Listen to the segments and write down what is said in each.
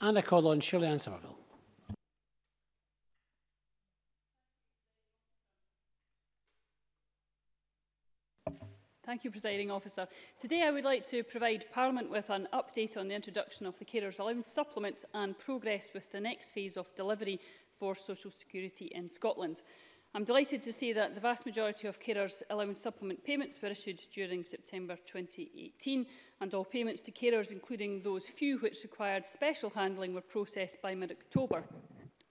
And Colon, Shirley Ann Somerville. Thank you, Presiding Officer. Today I would like to provide Parliament with an update on the introduction of the Carers Allowance Supplement and progress with the next phase of delivery for social security in Scotland. I'm delighted to say that the vast majority of carers' allowance supplement payments were issued during September 2018 and all payments to carers, including those few which required special handling, were processed by mid-October.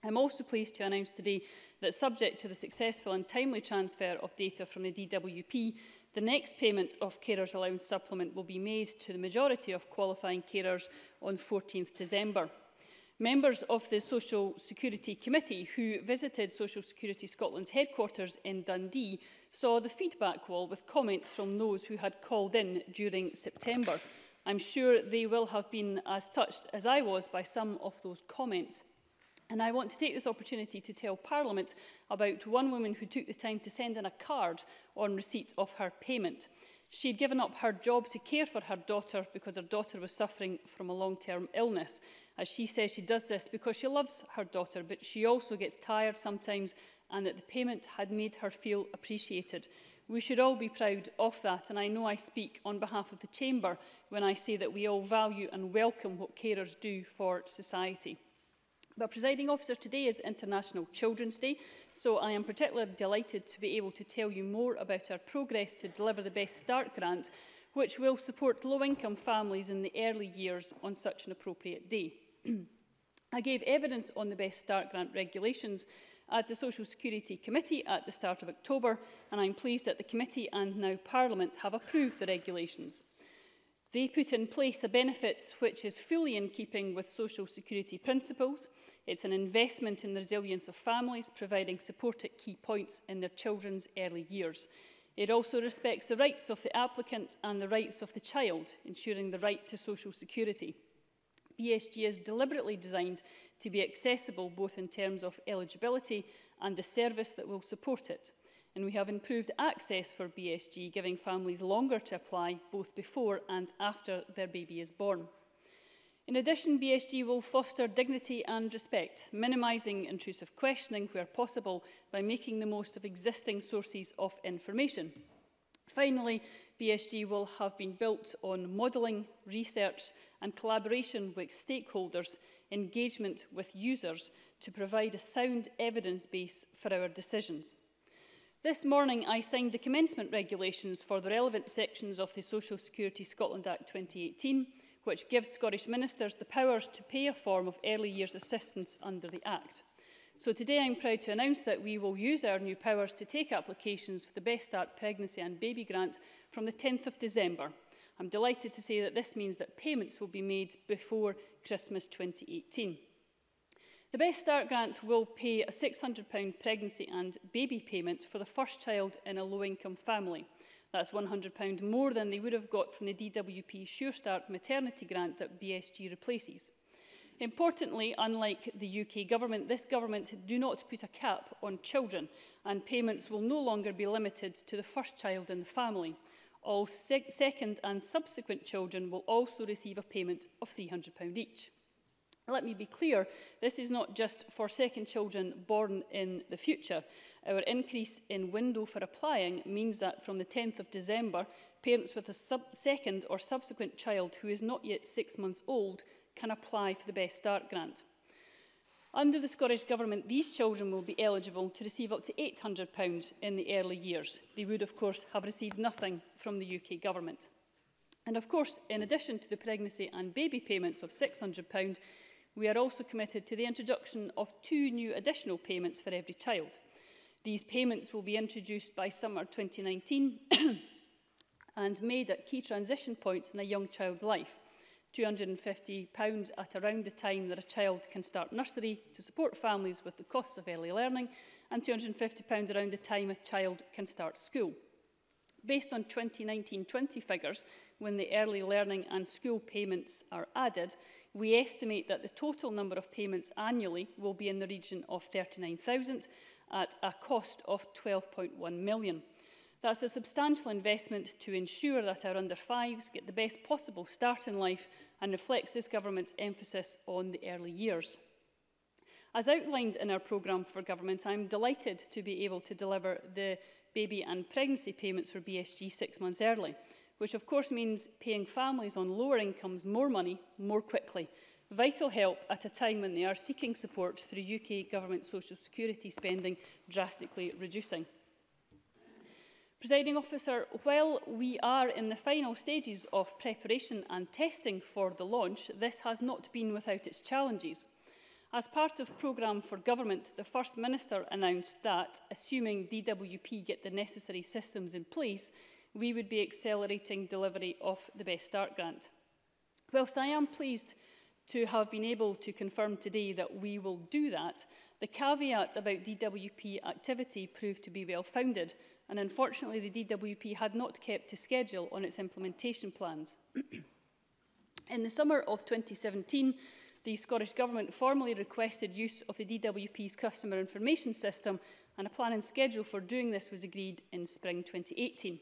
I'm also pleased to announce today that subject to the successful and timely transfer of data from the DWP, the next payment of carers allowance supplement will be made to the majority of qualifying carers on 14th December. Members of the Social Security Committee who visited Social Security Scotland's headquarters in Dundee saw the feedback wall with comments from those who had called in during September. I'm sure they will have been as touched as I was by some of those comments. And I want to take this opportunity to tell Parliament about one woman who took the time to send in a card on receipt of her payment. She had given up her job to care for her daughter because her daughter was suffering from a long-term illness. As she says, she does this because she loves her daughter, but she also gets tired sometimes and that the payment had made her feel appreciated. We should all be proud of that, and I know I speak on behalf of the Chamber when I say that we all value and welcome what carers do for society. But presiding officer, today is International Children's Day, so I am particularly delighted to be able to tell you more about our progress to deliver the Best Start grant, which will support low-income families in the early years on such an appropriate day. I gave evidence on the Best Start grant regulations at the Social Security Committee at the start of October, and I'm pleased that the committee and now Parliament have approved the regulations. They put in place a benefits which is fully in keeping with social security principles. It's an investment in the resilience of families, providing support at key points in their children's early years. It also respects the rights of the applicant and the rights of the child, ensuring the right to social security. BSG is deliberately designed to be accessible both in terms of eligibility and the service that will support it and we have improved access for BSG, giving families longer to apply both before and after their baby is born. In addition, BSG will foster dignity and respect, minimising intrusive questioning where possible by making the most of existing sources of information. Finally, BSG will have been built on modelling, research and collaboration with stakeholders, engagement with users to provide a sound evidence base for our decisions. This morning I signed the commencement regulations for the relevant sections of the Social Security Scotland Act 2018, which gives Scottish ministers the powers to pay a form of early years assistance under the Act. So today I'm proud to announce that we will use our new powers to take applications for the Best Start Pregnancy and Baby Grant from the 10th of December. I'm delighted to say that this means that payments will be made before Christmas 2018. The Best Start grant will pay a £600 pregnancy and baby payment for the first child in a low-income family. That's £100 more than they would have got from the DWP Sure Start maternity grant that BSG replaces. Importantly, unlike the UK government, this government do not put a cap on children and payments will no longer be limited to the first child in the family. All sec second and subsequent children will also receive a payment of £300 each. Let me be clear, this is not just for second children born in the future. Our increase in window for applying means that from the 10th of December, parents with a second or subsequent child who is not yet six months old can apply for the Best Start grant. Under the Scottish Government, these children will be eligible to receive up to £800 in the early years. They would, of course, have received nothing from the UK Government. And of course, in addition to the pregnancy and baby payments of £600, We are also committed to the introduction of two new additional payments for every child. These payments will be introduced by summer 2019 and made at key transition points in a young child's life. £250 at around the time that a child can start nursery to support families with the costs of early learning and £250 around the time a child can start school. Based on 2019-20 figures, when the early learning and school payments are added, We estimate that the total number of payments annually will be in the region of 39,000 at a cost of 12.1 million. That's a substantial investment to ensure that our under fives get the best possible start in life and reflects this government's emphasis on the early years. As outlined in our programme for government, I'm delighted to be able to deliver the baby and pregnancy payments for BSG six months early which of course means paying families on lower incomes more money more quickly. Vital help at a time when they are seeking support through UK government social security spending drastically reducing. Presiding officer, while we are in the final stages of preparation and testing for the launch, this has not been without its challenges. As part of programme for government, the First Minister announced that, assuming DWP get the necessary systems in place, we would be accelerating delivery of the Best Start grant. Whilst I am pleased to have been able to confirm today that we will do that, the caveat about DWP activity proved to be well-founded, and unfortunately the DWP had not kept to schedule on its implementation plans. In the summer of 2017, the Scottish Government formally requested use of the DWP's customer information system, and a plan and schedule for doing this was agreed in spring 2018.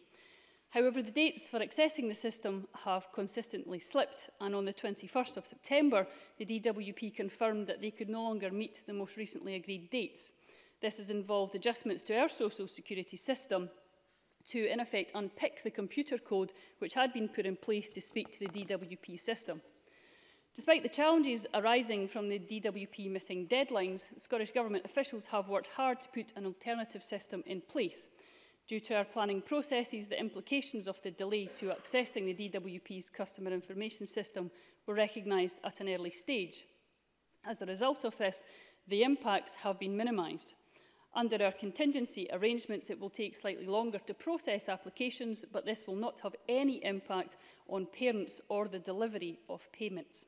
However, the dates for accessing the system have consistently slipped, and on the 21st of September, the DWP confirmed that they could no longer meet the most recently agreed dates. This has involved adjustments to our social security system to, in effect, unpick the computer code which had been put in place to speak to the DWP system. Despite the challenges arising from the DWP missing deadlines, Scottish Government officials have worked hard to put an alternative system in place. Due to our planning processes, the implications of the delay to accessing the DWP's customer information system were recognised at an early stage. As a result of this, the impacts have been minimised. Under our contingency arrangements, it will take slightly longer to process applications, but this will not have any impact on parents or the delivery of payments.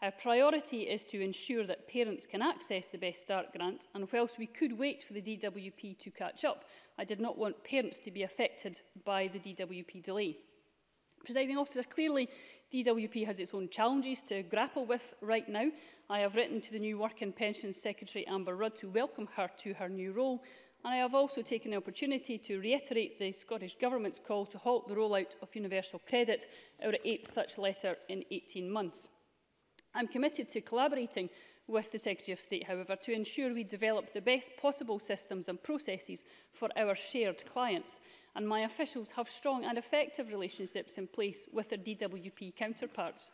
Our priority is to ensure that parents can access the Best Start grant and whilst we could wait for the DWP to catch up, I did not want parents to be affected by the DWP delay. Presiding officer, clearly DWP has its own challenges to grapple with right now. I have written to the new Work and Pensions Secretary Amber Rudd to welcome her to her new role and I have also taken the opportunity to reiterate the Scottish Government's call to halt the rollout of universal credit, our eighth such letter in 18 months. I'm committed to collaborating with the Secretary of State, however, to ensure we develop the best possible systems and processes for our shared clients. And my officials have strong and effective relationships in place with their DWP counterparts.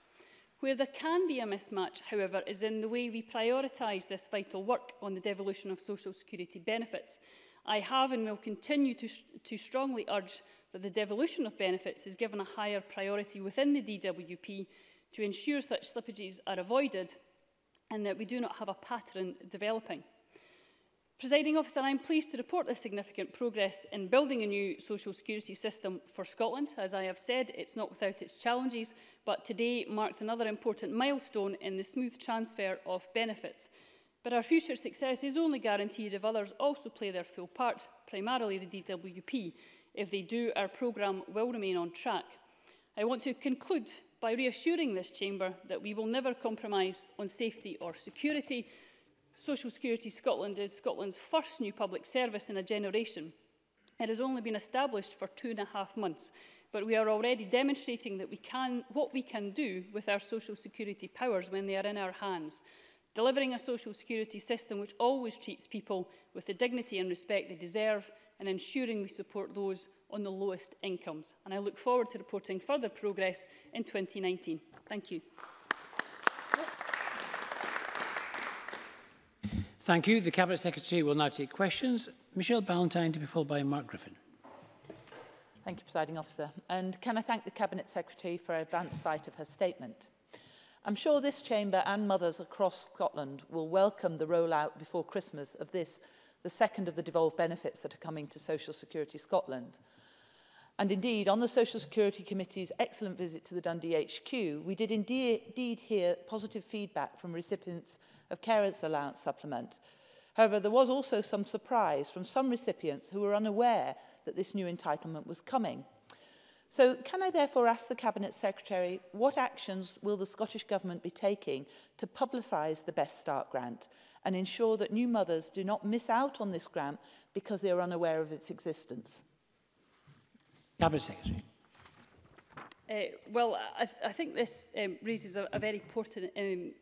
Where there can be a mismatch, however, is in the way we prioritise this vital work on the devolution of social security benefits. I have and will continue to, to strongly urge that the devolution of benefits is given a higher priority within the DWP to ensure such slippages are avoided and that we do not have a pattern developing. Presiding officer, I am pleased to report the significant progress in building a new social security system for Scotland. As I have said, it's not without its challenges, but today marks another important milestone in the smooth transfer of benefits. But our future success is only guaranteed if others also play their full part, primarily the DWP. If they do, our programme will remain on track. I want to conclude by reassuring this chamber that we will never compromise on safety or security. Social Security Scotland is Scotland's first new public service in a generation. It has only been established for two and a half months, but we are already demonstrating that we can, what we can do with our social security powers when they are in our hands. Delivering a social security system which always treats people with the dignity and respect they deserve and ensuring we support those on the lowest incomes. And I look forward to reporting further progress in 2019. Thank you. Thank you. The Cabinet Secretary will now take questions. Michelle Ballantyne to be followed by Mark Griffin. Thank you, Presiding Officer. And can I thank the Cabinet Secretary for advance sight of her statement? I'm sure this chamber and mothers across Scotland will welcome the rollout before Christmas of this the second of the devolved benefits that are coming to Social Security Scotland. And indeed, on the Social Security Committee's excellent visit to the Dundee HQ, we did indeed hear positive feedback from recipients of Carers Allowance Supplement. However, there was also some surprise from some recipients who were unaware that this new entitlement was coming. So can I therefore ask the Cabinet Secretary what actions will the Scottish Government be taking to publicise the Best Start grant and ensure that new mothers do not miss out on this grant because they are unaware of its existence? Cabinet Secretary. Uh, well, I, th I think this um, raises a, a very important um,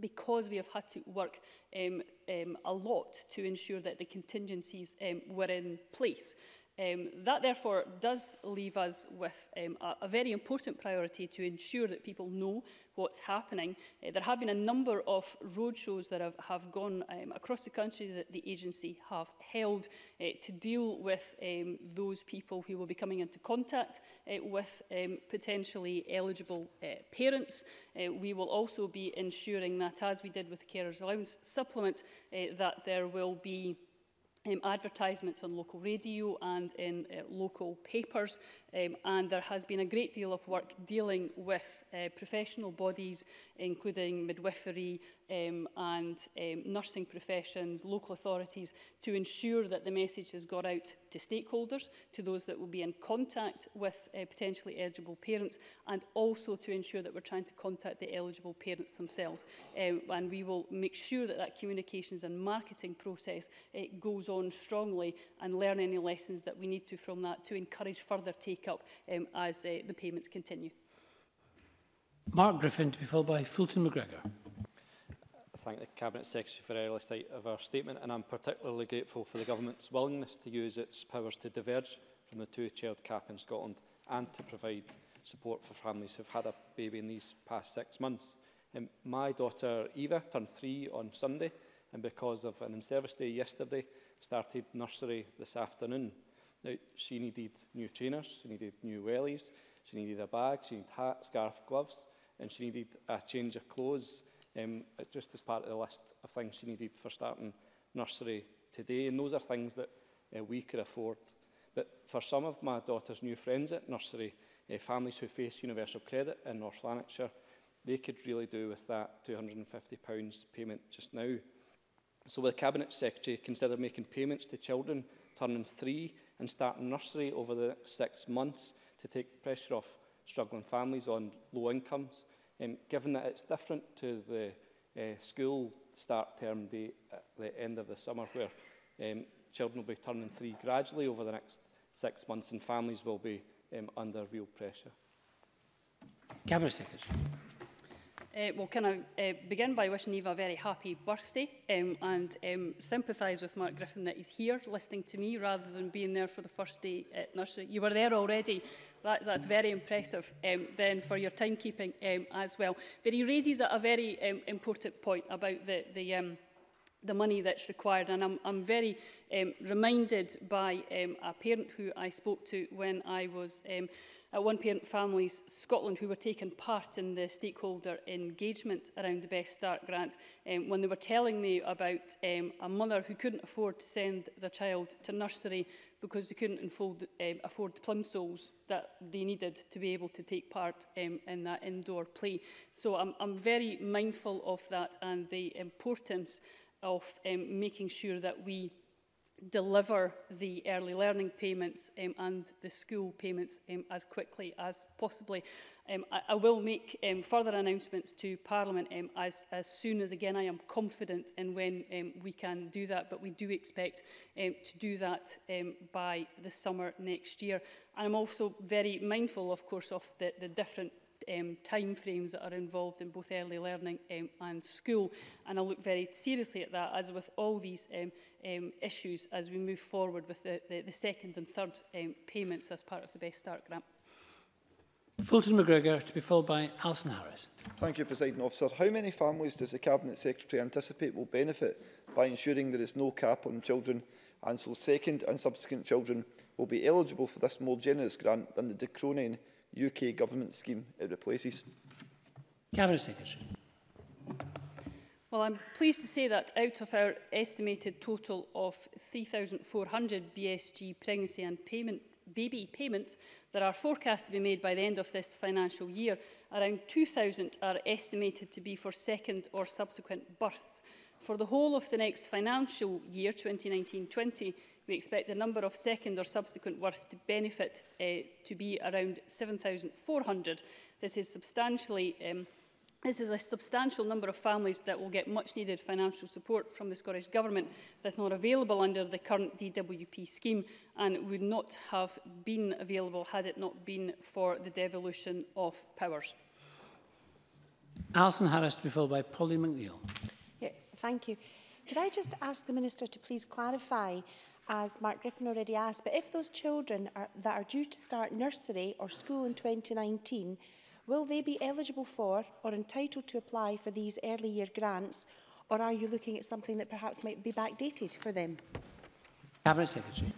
because we have had to work um, um, a lot to ensure that the contingencies um, were in place. Um, that therefore does leave us with um, a, a very important priority to ensure that people know what's happening. Uh, there have been a number of roadshows that have, have gone um, across the country that the agency have held uh, to deal with um, those people who will be coming into contact uh, with um, potentially eligible uh, parents. Uh, we will also be ensuring that, as we did with the carers allowance supplement, uh, that there will be um, advertisements on local radio and in uh, local papers um, and there has been a great deal of work dealing with uh, professional bodies, including midwifery um, and um, nursing professions, local authorities, to ensure that the message has got out to stakeholders, to those that will be in contact with uh, potentially eligible parents, and also to ensure that we're trying to contact the eligible parents themselves. Um, and we will make sure that that communications and marketing process uh, goes on strongly and learn any lessons that we need to from that to encourage further take take up um, as uh, the payments continue. Mark Griffin to be followed by Fulton McGregor. I thank the Cabinet Secretary for early sight of our statement and I'm particularly grateful for the Government's willingness to use its powers to diverge from the two-child cap in Scotland and to provide support for families who've had a baby in these past six months. Um, my daughter Eva turned three on Sunday and because of an in-service day yesterday started nursery this afternoon. Now, she needed new trainers, she needed new wellies, she needed a bag, she needed hat, scarf, gloves, and she needed a change of clothes, um, just as part of the list of things she needed for starting nursery today. And those are things that uh, we could afford. But for some of my daughter's new friends at nursery, uh, families who face universal credit in North Lanarkshire, they could really do with that £250 payment just now. So will the Cabinet Secretary consider making payments to children turning three and start nursery over the next six months to take pressure off struggling families on low incomes, um, given that it's different to the uh, school start term date at the end of the summer where um, children will be turning three gradually over the next six months and families will be um, under real pressure. Cabinet Secretary. Uh, well, can I uh, begin by wishing Eva a very happy birthday um, and um, sympathise with Mark Griffin that he's here listening to me rather than being there for the first day at nursery. You were there already. That, that's very impressive um, then for your timekeeping um, as well. But he raises a, a very um, important point about the, the um, the money that's required. And I'm, I'm very um, reminded by um, a parent who I spoke to when I was um, uh, one-parent families Scotland who were taking part in the stakeholder engagement around the Best Start grant um, when they were telling me about um, a mother who couldn't afford to send their child to nursery because they couldn't unfold, um, afford the plimsolls that they needed to be able to take part um, in that indoor play. So I'm, I'm very mindful of that and the importance of um, making sure that we deliver the early learning payments um, and the school payments um, as quickly as possibly. Um, I, I will make um, further announcements to Parliament um, as, as soon as, again, I am confident in when um, we can do that, but we do expect um, to do that um, by the summer next year. And I'm also very mindful, of course, of the, the different um, time frames that are involved in both early learning um, and school. And I look very seriously at that, as with all these um, um, issues, as we move forward with the, the, the second and third um, payments as part of the Best Start grant. Fulton McGregor, to be followed by Alison Harris. Thank you, President Officer. How many families does the Cabinet Secretary anticipate will benefit by ensuring there is no cap on children and so second and subsequent children will be eligible for this more generous grant than the de Cronin UK government scheme it replaces. Cabinet Secretary. Well, I'm pleased to say that out of our estimated total of 3,400 BSG pregnancy and payment, baby payments that are forecast to be made by the end of this financial year, around 2,000 are estimated to be for second or subsequent births, For the whole of the next financial year, 2019-20, we expect the number of second or subsequent worst to benefit uh, to be around 7,400. This is substantially um, This is a substantial number of families that will get much needed financial support from the Scottish Government that's not available under the current DWP scheme and would not have been available had it not been for the devolution of powers. Alison Harris to be followed by Polly McNeill. Thank you. Could I just ask the Minister to please clarify, as Mark Griffin already asked, but if those children are, that are due to start nursery or school in 2019, will they be eligible for or entitled to apply for these early year grants, or are you looking at something that perhaps might be backdated for them? Cabinet Secretary.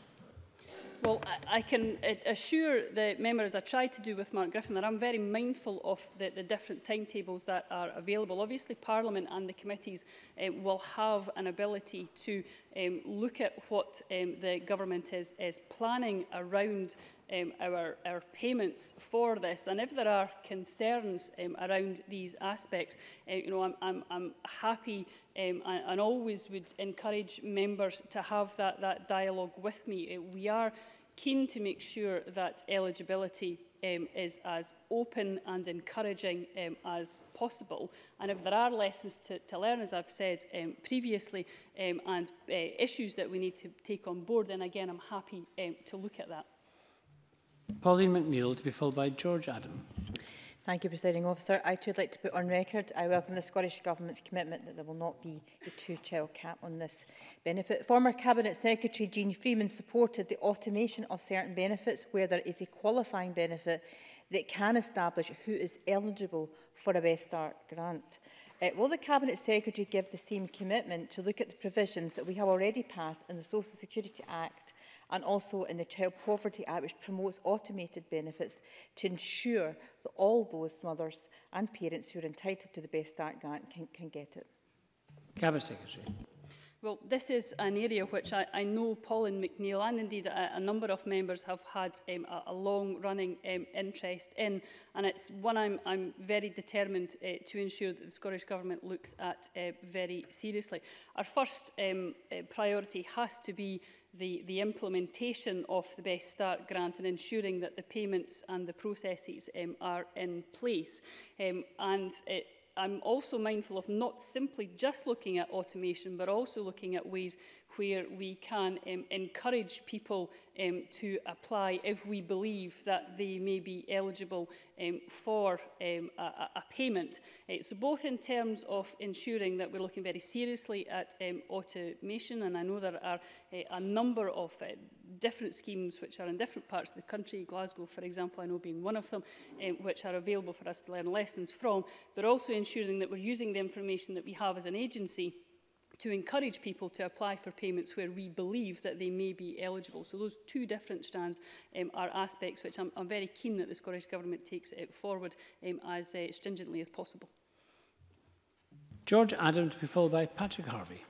Well, I, I can assure the member, as I tried to do with Mark Griffin, that I'm very mindful of the, the different timetables that are available. Obviously, Parliament and the committees um, will have an ability to um, look at what um, the government is, is planning around um, our, our payments for this. And if there are concerns um, around these aspects, uh, you know, I'm, I'm, I'm happy um, and, and always would encourage members to have that, that dialogue with me. Uh, we are keen to make sure that eligibility um, is as open and encouraging um, as possible. And if there are lessons to, to learn, as I've said um, previously, um, and uh, issues that we need to take on board, then again, I'm happy um, to look at that. Pauline McNeill to be followed by George Adam. Thank you, Presiding Officer. I too would like to put on record I welcome the Scottish Government's commitment that there will not be a two-child cap on this benefit. Former Cabinet Secretary Jean Freeman supported the automation of certain benefits where there is a qualifying benefit that can establish who is eligible for a Best Start grant. Uh, will the Cabinet Secretary give the same commitment to look at the provisions that we have already passed in the Social Security Act and also in the Child Poverty Act, which promotes automated benefits to ensure that all those mothers and parents who are entitled to the Best Start grant can, can get it. Cabinet Secretary. Well, this is an area which I, I know Paul and and indeed a, a number of members have had um, a, a long-running um, interest in, and it's one I'm, I'm very determined uh, to ensure that the Scottish Government looks at uh, very seriously. Our first um, uh, priority has to be the, the implementation of the Best Start grant and ensuring that the payments and the processes um, are in place. Um, and it, I'm also mindful of not simply just looking at automation, but also looking at ways where we can um, encourage people um, to apply if we believe that they may be eligible um, for um, a, a payment. Uh, so both in terms of ensuring that we're looking very seriously at um, automation, and I know there are uh, a number of uh, different schemes which are in different parts of the country, Glasgow, for example, I know being one of them, um, which are available for us to learn lessons from, but also ensuring that we're using the information that we have as an agency to encourage people to apply for payments where we believe that they may be eligible. So those two different strands um, are aspects which I'm, I'm very keen that the Scottish Government takes it forward um, as uh, stringently as possible. George Adam to be followed by Patrick Harvey.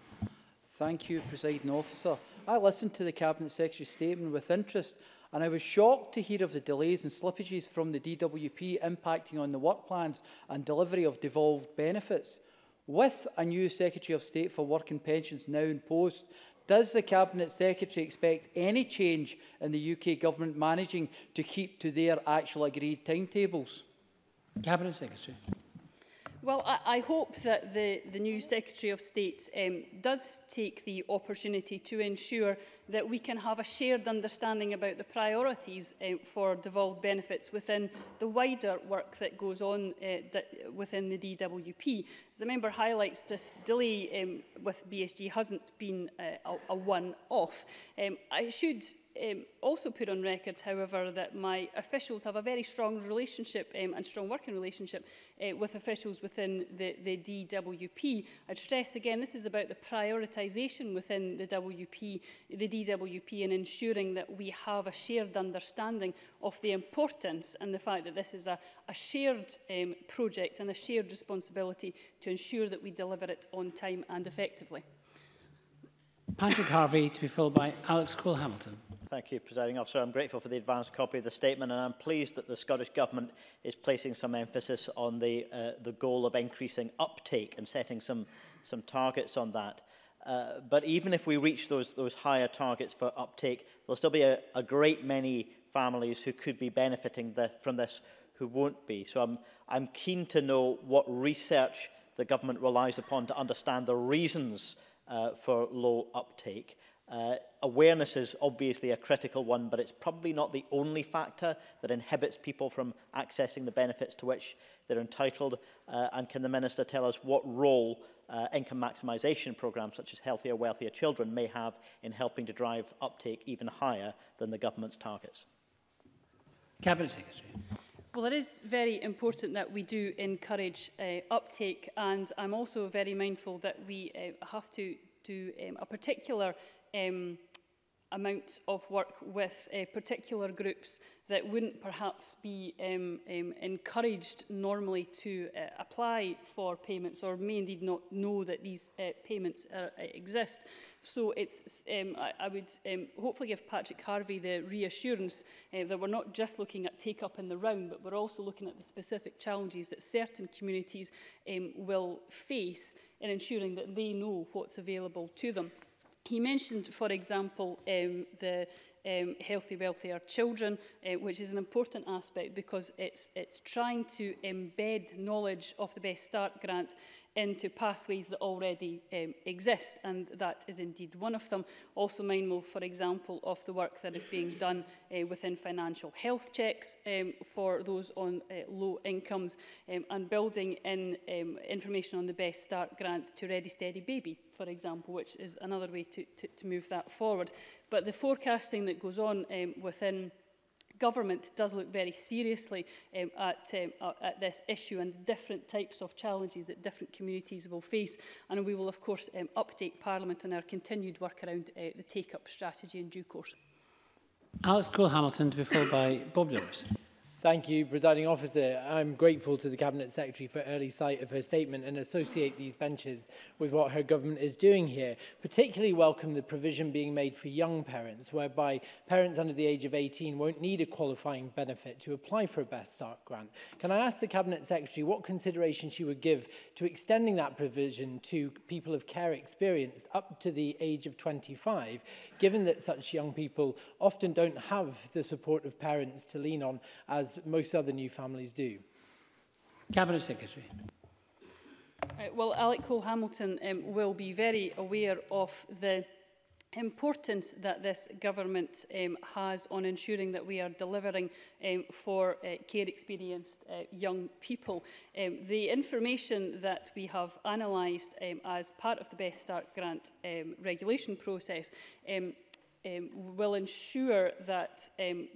Thank you, Presiding Officer. I listened to the Cabinet Secretary's statement with interest and I was shocked to hear of the delays and slippages from the DWP impacting on the work plans and delivery of devolved benefits. With a new Secretary of State for Work and Pensions now in post, does the Cabinet Secretary expect any change in the UK Government managing to keep to their actual agreed timetables? Cabinet Secretary. Well, I, I hope that the, the new Secretary of State um, does take the opportunity to ensure that we can have a shared understanding about the priorities uh, for devolved benefits within the wider work that goes on uh, within the DWP. As the member highlights, this delay um, with BSG hasn't been uh, a, a one-off. Um, I should um, also put on record, however, that my officials have a very strong relationship um, and strong working relationship uh, with officials within the, the DWP. I'd stress again, this is about the prioritisation within the WP, the DWP and ensuring that we have a shared understanding of the importance and the fact that this is a, a shared um, project and a shared responsibility to ensure that we deliver it on time and effectively. Patrick Harvey to be followed by Alex Cole-Hamilton. Thank you, Presiding Officer. I'm grateful for the advanced copy of the statement and I'm pleased that the Scottish Government is placing some emphasis on the, uh, the goal of increasing uptake and setting some, some targets on that. Uh, but even if we reach those, those higher targets for uptake, there'll still be a, a great many families who could be benefiting the, from this who won't be. So I'm, I'm keen to know what research the government relies upon to understand the reasons uh, for low uptake. Uh, awareness is obviously a critical one, but it's probably not the only factor that inhibits people from accessing the benefits to which they're entitled. Uh, and can the Minister tell us what role uh, income maximisation programmes such as Healthier, Wealthier Children may have in helping to drive uptake even higher than the government's targets? Cabinet Secretary. Well, it is very important that we do encourage uh, uptake and I'm also very mindful that we uh, have to do um, a particular um, amount of work with uh, particular groups that wouldn't perhaps be um, um, encouraged normally to uh, apply for payments or may indeed not know that these uh, payments are, uh, exist. So it's, um, I, I, would um, hopefully give Patrick Harvey the reassurance uh, that we're not just looking at take up in the round, but we're also looking at the specific challenges that certain communities um, will face in ensuring that they know what's available to them. He mentioned, for example, um, the um, healthy, wealthier children, uh, which is an important aspect because it's, it's trying to embed knowledge of the Best Start grant into pathways that already um, exist, and that is indeed one of them. Also mindful, for example, of the work that is being done uh, within financial health checks um, for those on uh, low incomes, um, and building in um, information on the Best Start grant to Ready Steady Baby, for example, which is another way to, to, to move that forward. But the forecasting that goes on um, within government does look very seriously um, at, um, uh, at this issue and the different types of challenges that different communities will face. And we will, of course, um, update Parliament on our continued work around uh, the take-up strategy in due course. Alex Cole-Hamilton to be followed by Bob Jones. Thank you, Presiding Officer. I'm grateful to the Cabinet Secretary for early sight of her statement and associate these benches with what her government is doing here. Particularly welcome the provision being made for young parents, whereby parents under the age of 18 won't need a qualifying benefit to apply for a Best Start grant. Can I ask the Cabinet Secretary what consideration she would give to extending that provision to people of care experience up to the age of 25, given that such young people often don't have the support of parents to lean on as most other new families do. Cabinet Secretary. Uh, well, Alec Cole Hamilton um, will be very aware of the importance that this government um, has on ensuring that we are delivering um, for uh, care experienced uh, young people. Um, the information that we have analysed um, as part of the Best Start grant um, regulation process um, um, will ensure that um,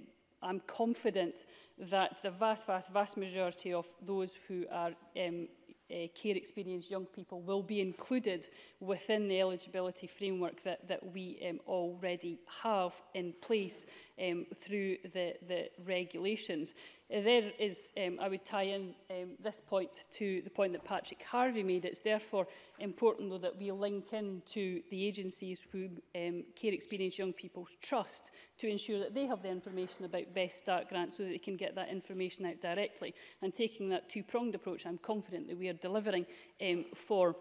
I'm confident that the vast, vast, vast majority of those who are um, uh, care experienced young people will be included within the eligibility framework that, that we um, already have in place um, through the, the regulations. Uh, there is, um, I would tie in um, this point to the point that Patrick Harvey made. It's therefore important, though, that we link in to the agencies who um, care experienced young people trust to ensure that they have the information about Best Start grants so that they can get that information out directly. And taking that two-pronged approach, I'm confident that we are delivering um, for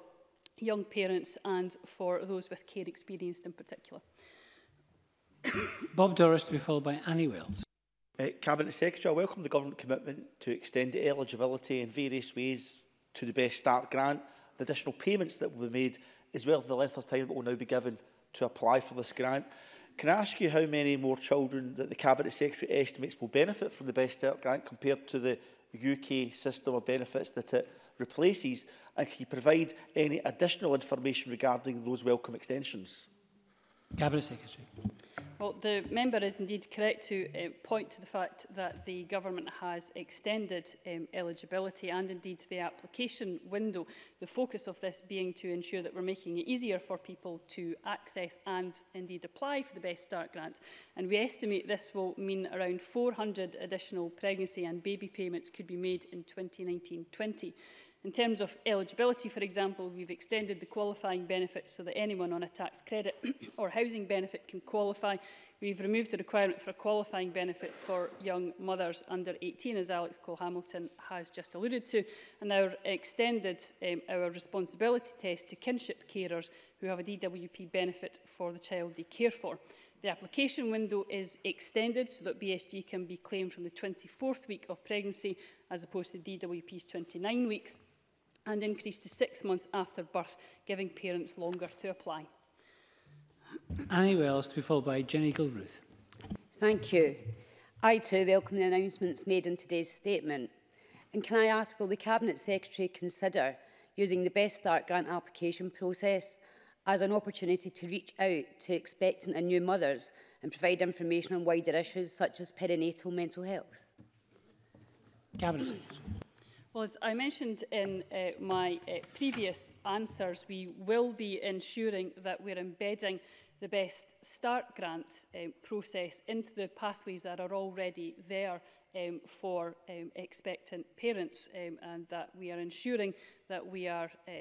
young parents and for those with care experienced in particular. Bob Doris to be followed by Annie Wills. Uh, eh, Cabinet Secretary, I welcome the Government commitment to extend eligibility in various ways to the Best Start grant. The additional payments that will be made as well as the length of time that will now be given to apply for this grant. Can I ask you how many more children that the Cabinet Secretary estimates will benefit from the Best Start grant compared to the UK system of benefits that it replaces? And can you provide any additional information regarding those welcome extensions? Cabinet Secretary. Well, the member is indeed correct to uh, point to the fact that the government has extended um, eligibility and indeed the application window, the focus of this being to ensure that we're making it easier for people to access and indeed apply for the Best Start grant. And we estimate this will mean around 400 additional pregnancy and baby payments could be made in 2019-20. In terms of eligibility, for example, we've extended the qualifying benefits so that anyone on a tax credit or housing benefit can qualify. We've removed the requirement for a qualifying benefit for young mothers under 18, as Alex Cole-Hamilton has just alluded to, and now extended um, our responsibility test to kinship carers who have a DWP benefit for the child they care for. The application window is extended so that BSG can be claimed from the 24th week of pregnancy as opposed to DWP's 29 weeks and increased to six months after birth, giving parents longer to apply. Annie Wells to be followed by Jenny Gilruth. Thank you. I too welcome the announcements made in today's statement. And can I ask, will the Cabinet Secretary consider using the Best Start grant application process as an opportunity to reach out to expectant and new mothers and provide information on wider issues such as perinatal mental health? Cabinet Secretary. Well, as I mentioned in uh, my uh, previous answers, we will be ensuring that we're embedding the Best Start grant um, process into the pathways that are already there um, for um, expectant parents um, and that we are ensuring that we are uh,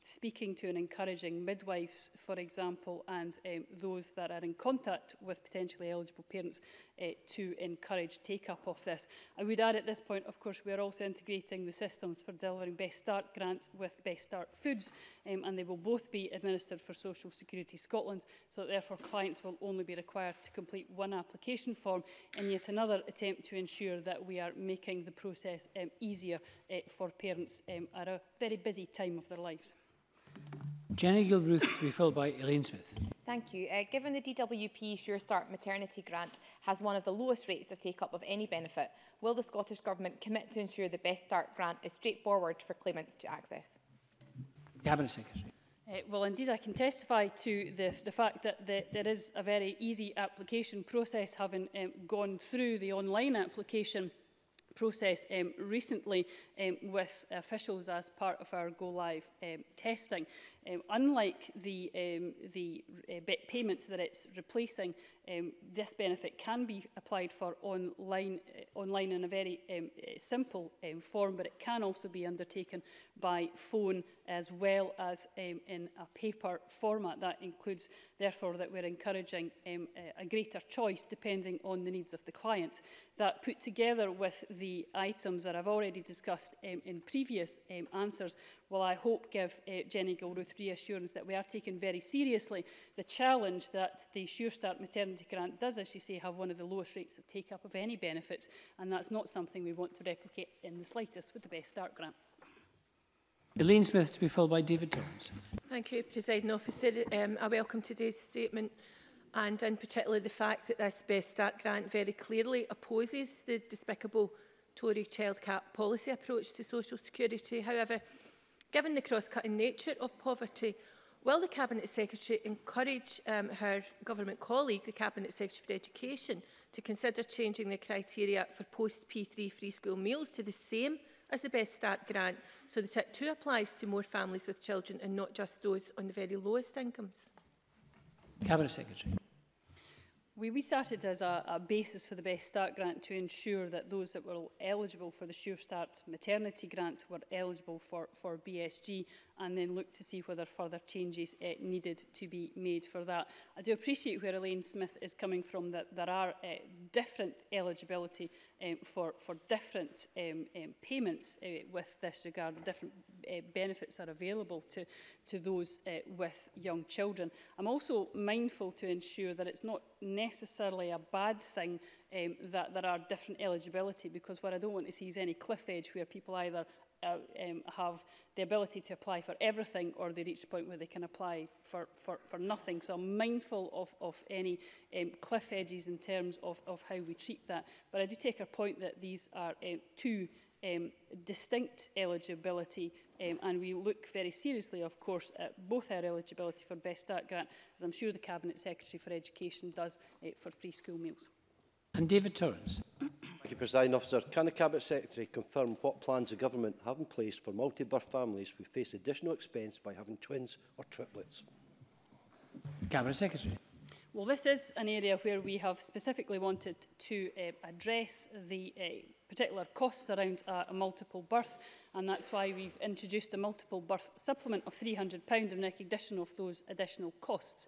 speaking to and encouraging midwives, for example, and um, those that are in contact with potentially eligible parents uh, to encourage take-up of this. I would add at this point, of course, we are also integrating the systems for delivering Best Start grants with Best Start Foods, um, and they will both be administered for Social Security Scotland, so that therefore clients will only be required to complete one application form in yet another attempt to ensure that we are making the process um, easier uh, for parents um, at a very busy time of their lives. Jenny Gilruth to be followed by Elaine Smith. Thank you. Uh, given the DWP Sure Start maternity grant has one of the lowest rates of take-up of any benefit, will the Scottish Government commit to ensure the Best Start grant is straightforward for claimants to access? Cabinet Secretary. Uh, well, indeed, I can testify to the, the fact that the, there is a very easy application process, having um, gone through the online application process um, recently um, with officials as part of our go live um, testing. Um, unlike the, um, the uh, payments that it's replacing, um, this benefit can be applied for online, uh, online in a very um, uh, simple um, form, but it can also be undertaken by phone as well as um, in a paper format. That includes, therefore, that we're encouraging um, uh, a greater choice depending on the needs of the client. That put together with the items that I've already discussed um, in previous um, answers will I hope give uh, Jenny Gilruth reassurance that we are taking very seriously the challenge that the Sure Start maternity grant does, as you say, have one of the lowest rates of take-up of any benefits, and that's not something we want to replicate in the slightest with the Best Start grant. Elaine Smith to be followed by David Jones. Thank you, President Officer. Um, I welcome today's statement and in particular the fact that this Best Start grant very clearly opposes the despicable Tory child cap policy approach to social security. However, Given the cross-cutting nature of poverty, will the Cabinet Secretary encourage um, her government colleague, the Cabinet Secretary for Education, to consider changing the criteria for post-P3 free school meals to the same as the Best Start grant so that it too applies to more families with children and not just those on the very lowest incomes? Cabinet Secretary. We, we started as a, a basis for the Best Start grant to ensure that those that were eligible for the Sure Start maternity grant were eligible for, for BSG and then looked to see whether further changes uh, needed to be made for that. I do appreciate where Elaine Smith is coming from, that there are uh, different eligibility um, for, for different um, um, payments uh, with this regard, different uh, benefits are available to, to those uh, with young children. I'm also mindful to ensure that it's not necessarily a bad thing um, that there are different eligibility because what I don't want to see is any cliff edge where people either uh, um, have the ability to apply for everything or they reach a point where they can apply for, for, for nothing. So I'm mindful of, of any um, cliff edges in terms of, of how we treat that. But I do take a point that these are uh, two um, distinct eligibility Um, and we look very seriously, of course, at both our eligibility for Best Start grant, as I'm sure the Cabinet Secretary for Education does uh, for free school meals. And David Torrance. Thank you, President Officer. Can the Cabinet Secretary confirm what plans the Government have in place for multi-birth families who face additional expense by having twins or triplets? Cabinet Secretary. Well, this is an area where we have specifically wanted to uh, address the uh, particular costs around uh, a multiple birth, and that's why we've introduced a multiple birth supplement of £300 in recognition of those additional costs.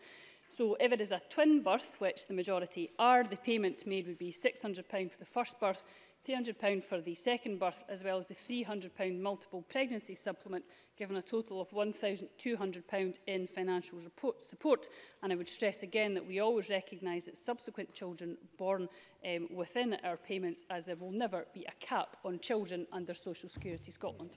So if it is a twin birth, which the majority are, the payment made would be £600 for the first birth £300 for the second birth, as well as the £300 multiple pregnancy supplement, given a total of £1,200 in financial report support. And I would stress again that we always recognise that subsequent children born um, within our payments, as there will never be a cap on children under Social Security Scotland.